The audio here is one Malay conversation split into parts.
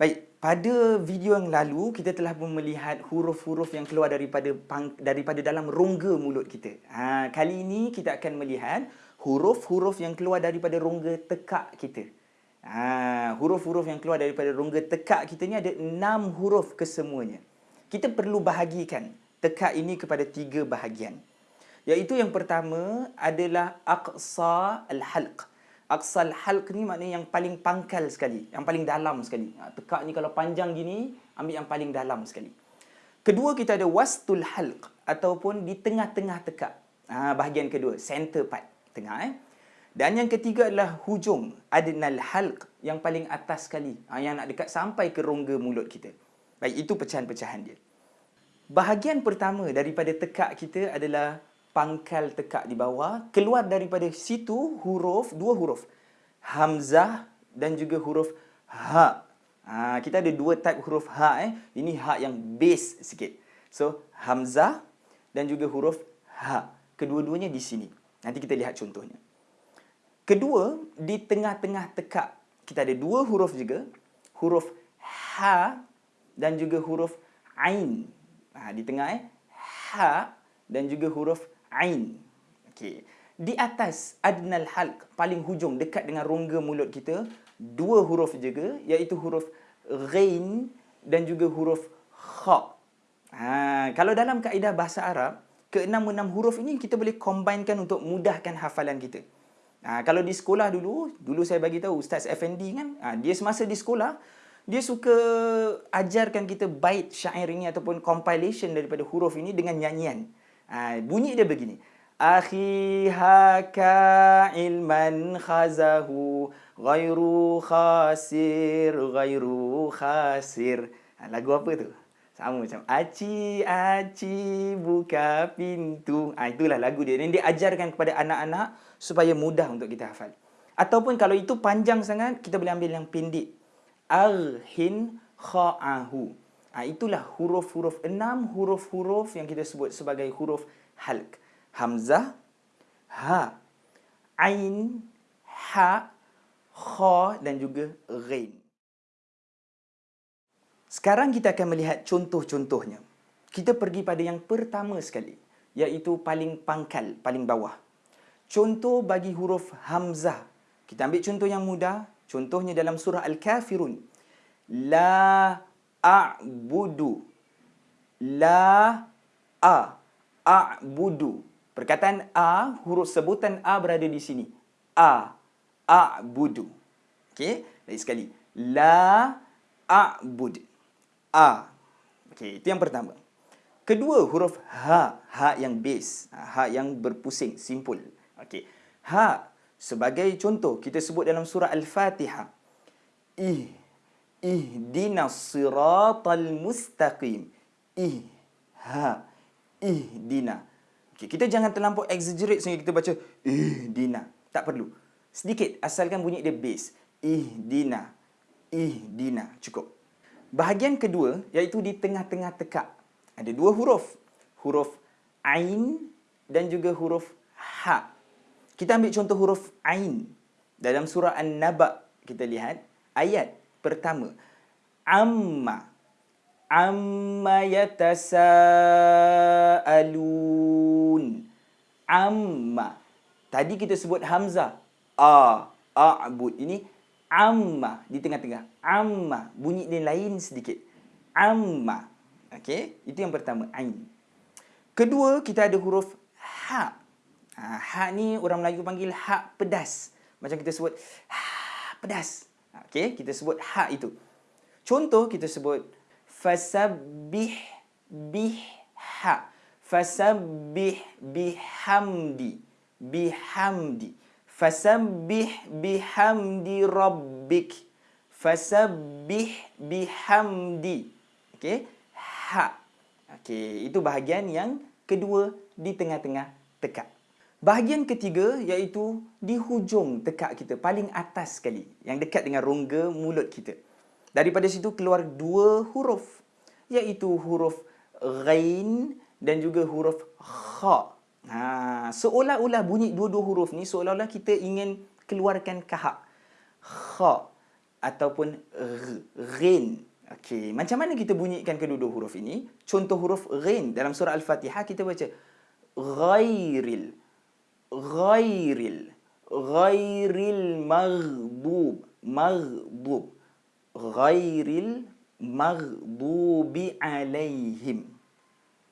Baik, pada video yang lalu kita telah pun melihat huruf-huruf yang keluar daripada pang, daripada dalam rongga mulut kita. Ha, kali ini kita akan melihat huruf-huruf yang keluar daripada rongga tekak kita. Ha, huruf-huruf yang keluar daripada rongga tekak kita ni ada enam huruf kesemuanya. Kita perlu bahagikan tekak ini kepada tiga bahagian. Iaitu yang pertama adalah aqsa al-halq. Aqsal halq ni maknanya yang paling pangkal sekali, yang paling dalam sekali. Ha, tekak ni kalau panjang gini, ambil yang paling dalam sekali. Kedua kita ada wastul halq ataupun di tengah-tengah tekak. Ha, bahagian kedua, center part, tengah eh. Dan yang ketiga adalah hujung, adnal halq yang paling atas sekali, ha, yang nak dekat sampai ke rongga mulut kita. Baik, itu pecahan-pecahan dia. Bahagian pertama daripada tekak kita adalah pangkal tekak di bawah keluar daripada situ huruf dua huruf hamzah dan juga huruf ha. ha kita ada dua type huruf ha eh. Ini ha yang base sikit. So hamzah dan juga huruf ha. Kedua-duanya di sini. Nanti kita lihat contohnya. Kedua di tengah-tengah tekak kita ada dua huruf juga. Huruf ha dan juga huruf ain. Ha di tengah eh. Ha dan juga huruf ain. Okey. Di atas adnal halq paling hujung dekat dengan rongga mulut kita dua huruf juga iaitu huruf ghain dan juga huruf kha. Ha, kalau dalam kaedah bahasa Arab, keenam-enam huruf ini kita boleh combinekan untuk mudahkan hafalan kita. Ha, kalau di sekolah dulu, dulu saya bagi tahu Ustaz Effendi kan, ha, dia semasa di sekolah, dia suka ajarkan kita bait syair ini ataupun compilation daripada huruf ini dengan nyanyian. Ha, bunyi dia begini. Akhi haka ilman khazahu ghairu khasir ghairu khasir. Ha, lagu apa tu? Sama macam aci aci buka pintu. Ha, itulah lagu dia. Dan dia ajarkan kepada anak-anak supaya mudah untuk kita hafal. Ataupun kalau itu panjang sangat, kita boleh ambil yang pendek. Arhin kha'ahu. Ha, itulah huruf-huruf, enam huruf-huruf yang kita sebut sebagai huruf halq. Hamzah, ha, ain, ha, kha dan juga ghain. Sekarang kita akan melihat contoh-contohnya. Kita pergi pada yang pertama sekali, iaitu paling pangkal, paling bawah. Contoh bagi huruf hamzah. Kita ambil contoh yang mudah, contohnya dalam surah Al-Kafirun. La a'budu. La a. A'budu. Perkataan a huruf sebutan a berada di sini. A. A'budu. Okey lagi sekali. La a'bud. A. Okey itu yang pertama. Kedua huruf ha ha yang base ha yang berpusing simpul okey ha sebagai contoh kita sebut dalam surah al-fatihah ih ihdinas siratal mustaqim. Ih ha ihdina. Okay, kita jangan terlampau exaggerate sehingga kita baca ihdina. Tak perlu. Sedikit asalkan bunyi dia bass ihdina ihdina. Cukup. Bahagian kedua iaitu di tengah-tengah tekak. Ada dua huruf. Huruf ain dan juga huruf ha. Kita ambil contoh huruf ain. Dalam surah an-naba kita lihat ayat pertama. Amma amma yatasaalun. Amma tadi kita sebut hamzah. A a'bud. Ini amma di tengah-tengah. Amma bunyi dia lain sedikit. Amma. Okey itu yang pertama ain. Kedua kita ada huruf ha. Ha, ha ni orang Melayu panggil ha pedas. Macam kita sebut ha pedas Okey, kita sebut ha itu. Contoh kita sebut fasabbih biha. Fasabbih bihamdi. Bihamdi. Fasabbih bihamdi rabbik. Fasabbih bihamdi. Okey, ha. Okey, itu bahagian yang kedua di tengah-tengah tekak. Bahagian ketiga iaitu di hujung tekak kita, paling atas sekali, yang dekat dengan rongga mulut kita. Daripada situ keluar dua huruf, iaitu huruf ghain dan juga huruf kha. Ha, seolah-olah bunyi dua-dua huruf ni seolah-olah kita ingin keluarkan kahak. Kha. ataupun r, ghin. Okey, macam mana kita bunyikan kedua-dua huruf ini? Contoh huruf ghin dalam surah Al-Fatihah kita baca ghairil ghairil ghairil maghdub maghdub ghairil maghdubi alaihim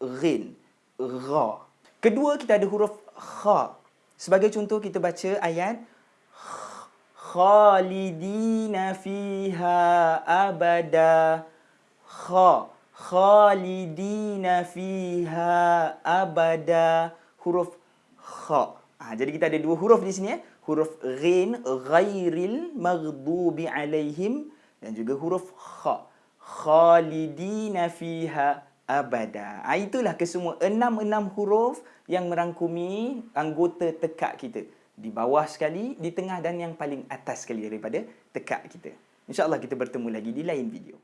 ghin gha. Kedua kita ada huruf kha. Sebagai contoh kita baca ayat khalidina fiha abada. Kha khalidina fiha abada. Huruf kha ha, jadi kita ada dua huruf di sini ya huruf ghin ghairil maghdubi alaihim dan juga huruf kha khalidina fiha abada ha, itulah kesemua enam-enam huruf yang merangkumi anggota tekak kita di bawah sekali, di tengah dan yang paling atas sekali daripada tekak kita. InsyaAllah kita bertemu lagi di lain video.